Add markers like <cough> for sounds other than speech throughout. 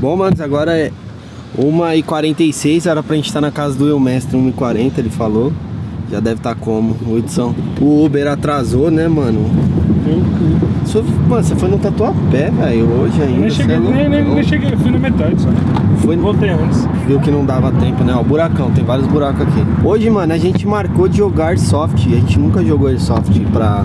Bom, manos, agora é 1h46, era pra gente estar na casa do eu mestre 1h40, ele falou. Já deve estar como, Hudson. O Uber atrasou, né, mano? Só- Mano, você foi no Tatuapé, velho, hoje ainda. Nem cheguei, é nem, nem, nem cheguei, fui na metade só. Foi, Voltei antes. viu que não dava tempo, né? Ó, buracão, tem vários buracos aqui. Hoje, mano, a gente marcou de jogar Airsoft. A gente nunca jogou Airsoft, pra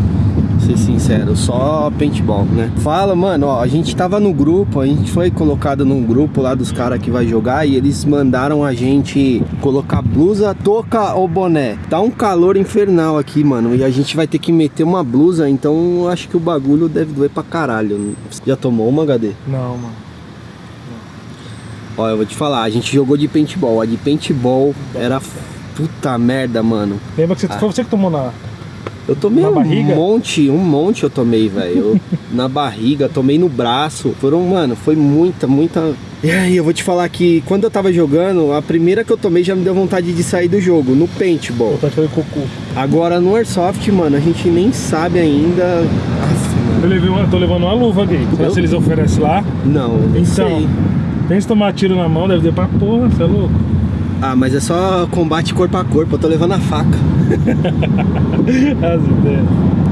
ser sincero, só paintball, né? Fala, mano, ó, a gente tava no grupo, a gente foi colocado num grupo lá dos caras que vai jogar e eles mandaram a gente colocar blusa, touca ou boné. Tá um calor infernal aqui, mano, e a gente vai ter que meter uma blusa, então acho que o bagulho deve doer pra caralho. Já tomou uma, HD? Não, mano. Ó, eu vou te falar, a gente jogou de paintball. A de paintball era puta merda, mano. Lembra que você, foi você que tomou na. Eu tomei um barriga? monte, um monte eu tomei, velho. <laughs> Na barriga, tomei no braço. Foram, mano, foi muita, muita. E aí, eu vou te falar que quando eu tava jogando, a primeira que eu tomei já me deu vontade de sair do jogo, no paintball. Vontade de fazer cocô. Agora no Airsoft, mano, a gente nem sabe ainda. Aff, mano. Eu, levei uma, tô levando uma luva, Eu? se eles oferecem lá? Não, não Então. sei. Pensa tomar tiro na mão, deve ter pra porra, você é louco? Ah, mas é só combate corpo a corpo, eu tô levando a faca. <laughs> As ideias.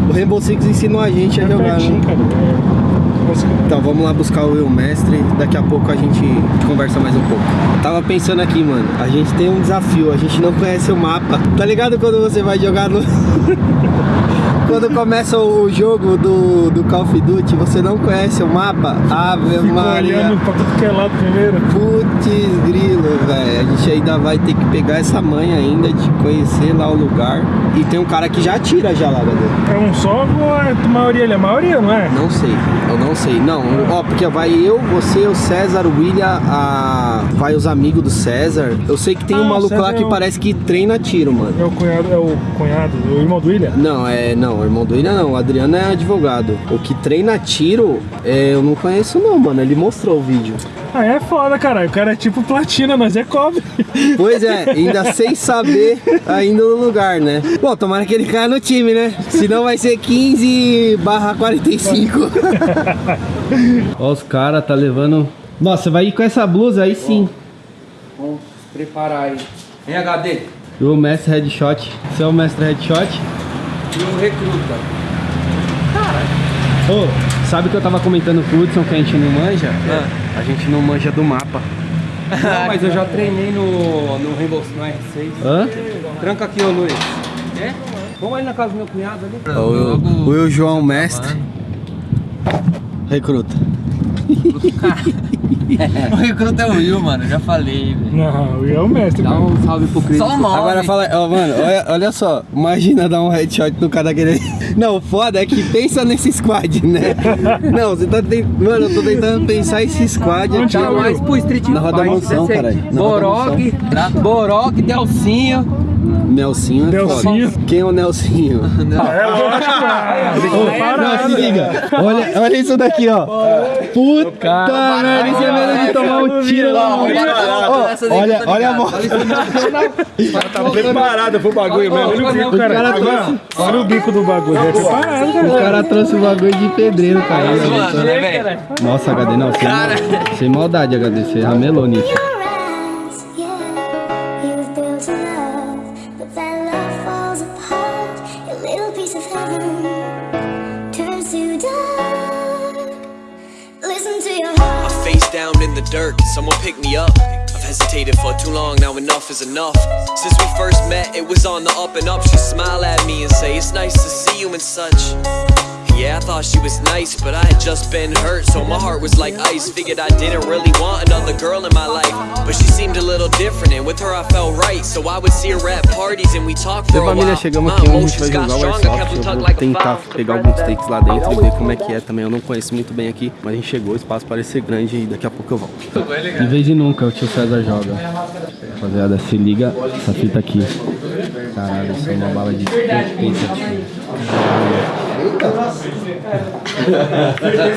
O Rainbow Six ensinou a gente a É jogar, né? pertinho, cara. É. Nossa, Então vamos lá buscar o eu mestre, daqui a pouco a gente conversa mais um pouco. Tava pensando aqui, mano, a gente tem um desafio, a gente não conhece o mapa. Tá ligado quando você vai jogar no. <laughs> quando começa o jogo do, do Call of Duty, você não conhece o mapa? Ave Fico Maria. olhando pra tudo que é lado primeiro. Putz grilo, velho. A gente ainda vai ter que pegar essa manha ainda de conhecer lá o lugar. E tem um cara que já atira já lá, galera. É um só ou é a maioria? Ele é a maioria, não é? Não sei, eu não sei. Não, ó, porque vai eu, você, o César, o William, a... vai os amigos do César. Eu sei que tem Ah, um maluco lá que é o- parece que treina tiro, mano. É o cunhado, é o cunhado, o irmão do William? Não, é. Não, o irmão do William não. O Adriano é advogado. O que treina tiro, é, eu não conheço não, mano. Ele mostrou o vídeo. Ah, é foda, caralho. O cara é tipo platina, nós é cobre. Pois é, <laughs> ainda sem saber ainda no lugar, né? Bom, tomara que ele caia no time, né? Senão vai ser 15 barra 45. <laughs> Ó, os caras tá levando. Nossa, vai ir com essa blusa aí sim. Vamos preparar aí. Em HD. E o mestre headshot. Você é o mestre headshot? E o recruta. Ô, sabe que eu tava comentando com o Hudson que a gente não manja? Ah. A gente não manja do mapa. Não, <laughs> mas eu já treinei no, no Rainbow no R6. Hã? Tranca aqui, ô Luiz. É? Vamos ali na casa do meu cunhado ali. O, o Will João Mestre. Recruta. <laughs> O recruta é o Will, mano, já falei, velho. Não, o Will é o mestre, Dá cara. um salve pro Cris. Só o nome. Agora fala, ó, mano, olha, olha só, imagina dar um headshot no cara daquele. <laughs> Não, o foda é que pensa nesse squad, né? <laughs> Não, você tá tentando. Mano, eu tô tentando pensar esse squad aqui. Tá mais pro Street Na Roda Mansão, caralho. Borog, Borog, Delcinho. Nelsinho é Nelsinho. foda. Quem é o Nelsinho? <laughs> É lógico, <laughs> Não, parar, se liga. Olha, olha isso daqui, ó. Puta merda, isso é de tomar um tiro lá. Olha, olha a moto. Tá preparado pro bagulho mesmo. Olha o bico, cara. Olha, o bico do bagulho. É preparado, O cara. trouxe o bagulho de pedreiro, cara. Né? Nossa, HD, não, sem, mal- sem maldade, HD, você ramelou, Nietzsche. Down in the dirt, someone pick me up. I've hesitated for too long, now enough is enough. Since we first met, it was on the up and up. She smile at me and say, It's nice to see you and such. Yeah, I thought she was nice, but I had just been hurt, so my heart was like ice. Figured I didn't really want another girl in my life, but she seemed a little different, and with her I felt right. So I would see her at parties and we talked for a família, while. chegamos aqui onde a gente vai jogar o Airsoft. Eu vou tentar pegar alguns takes lá dentro e ver como é que é também. Eu não conheço muito bem aqui, mas a gente chegou, o espaço parece ser grande e daqui a pouco eu volto. De vez em nunca o tio César joga. Rapaziada, se liga essa fita aqui. Caralho, isso é uma bala de tio.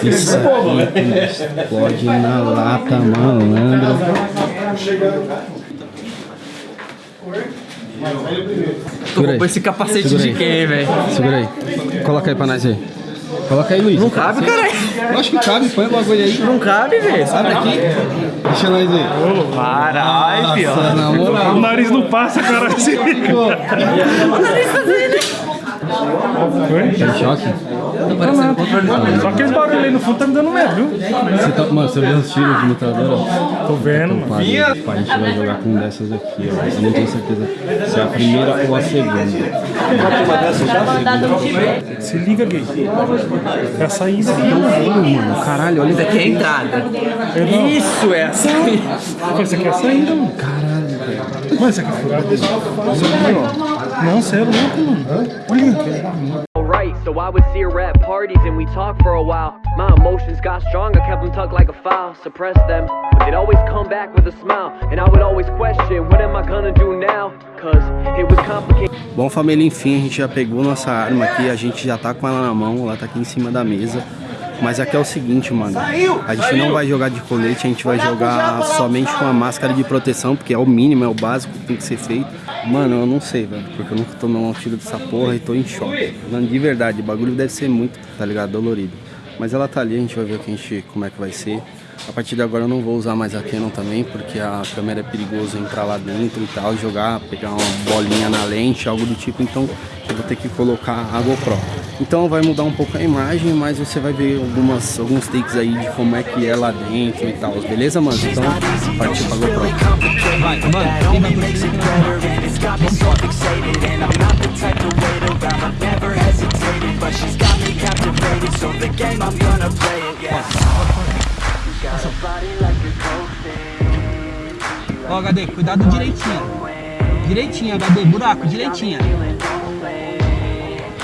Isso aqui explode na lata, malandro. Aí. com esse capacete Segura de aí. quem, velho? Segura aí. Coloca aí pra nós ver. Coloca aí, Luiz. Não cabe, caralho. Eu acho que cabe, põe o bagulho aí. Não cabe, velho. Sabe aqui? Deixa nós ver. Caralho, na moral. O nariz não passa, cara. Assim. Tá em choque? Só aquele barulho aí no fundo tá me dando medo, viu? Você tá, mano, você viu os tiros de metralhadora? Tô vendo, mano. Pai, a gente vai jogar com dessas aqui, ó. Eu não tenho certeza se é a primeira ou a segunda. Se liga, gay. É a saída. Mano, caralho, olha Isso aqui é a entrada. Isso é a saída. Pô, Isso aqui é a saída, mano. Caralho, velho. Mano, isso aqui é furado. Isso aqui, ó. Não, você é louco, mano. Olha. Alright, so I would see her at parties and we talked for a while. My emotions got strong, I kept them tucked like a file, suppressed them. But they'd always come back with a smile, and I would always question, what am I gonna do now? Cause it was complicated. Bom, família, enfim, a gente já pegou nossa arma aqui, a gente já tá com ela na mão, ela tá aqui em cima da mesa. Mas aqui é o seguinte, mano, a gente não vai jogar de colete, a gente vai jogar somente com a máscara de proteção, porque é o mínimo, é o básico que tem que ser feito. Mano, eu não sei, velho, porque eu nunca tomei um tiro dessa porra e tô em choque. Mano, de verdade, o bagulho deve ser muito, tá ligado, dolorido. Mas ela tá ali, a gente vai ver o que a gente, como é que vai ser. A partir de agora eu não vou usar mais a Canon também, porque a câmera é perigoso entrar lá dentro e tal, jogar, pegar uma bolinha na lente, algo do tipo, então eu vou ter que colocar a GoPro. Então vai mudar um pouco a imagem, mas você vai ver algumas, alguns takes aí de como é que é lá dentro e tal, beleza, mano? Então, partiu pra GoPro. Vai, mano. Ó, HD, cuidado direitinho. Direitinho, HD, buraco, direitinho.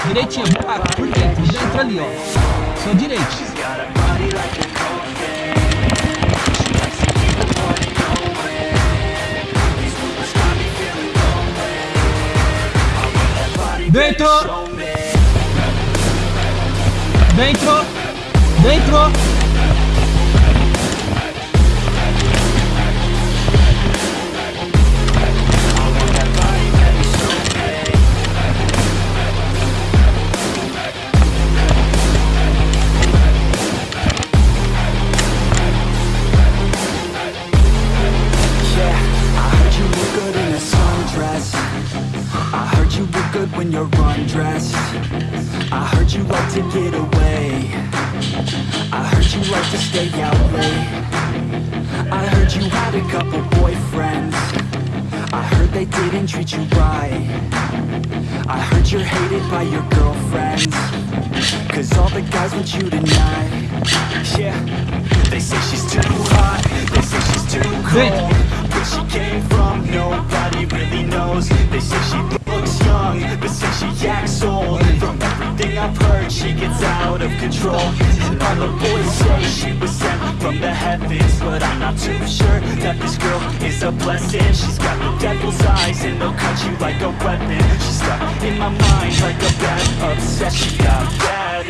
Direitinho, buraco, por dentro, dentro ali, ó. Sua direita. Dentro! Dentro! Dentro! You had a couple boyfriends. I heard they didn't treat you right. I heard you're hated by your girlfriends. Cause all the guys want you tonight. Yeah, they say she's too hot. They say she's too cold. Where she came from, nobody really knows. They say she looks young, but say she acts old. From everything I've heard, she gets out of control. And All the boys say she was from the heavens But I'm not too sure that this girl is a blessing. She's got the devil's eyes and they'll cut you like a weapon. She's stuck in my mind like a bad obsession. Got bad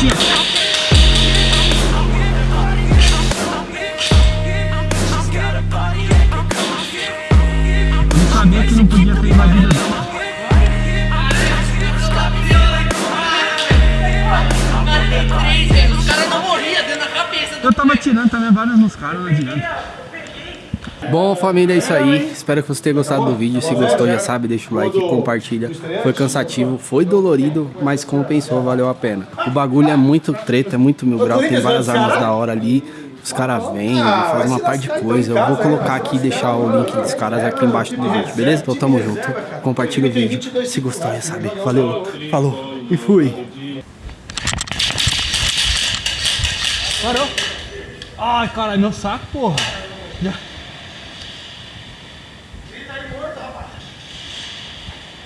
Não sabia que não podia ter invadido dela. Eu tava atirando também vários nos caras, não adianta. Bom, família, é isso aí. Espero que você tenha gostado do vídeo. Se gostou, já sabe, deixa o like, compartilha. Foi cansativo, foi dolorido, mas compensou, valeu a pena. O bagulho é muito treta, é muito mil grau, tem várias armas da hora ali. Os caras vêm, faz uma par de coisa. Eu vou colocar aqui e deixar o link dos caras aqui embaixo do vídeo, beleza? Então tamo junto. Compartilha o vídeo. Se gostou, já sabe. Valeu, falou e fui. Parou. Ai, caralho, meu saco, porra.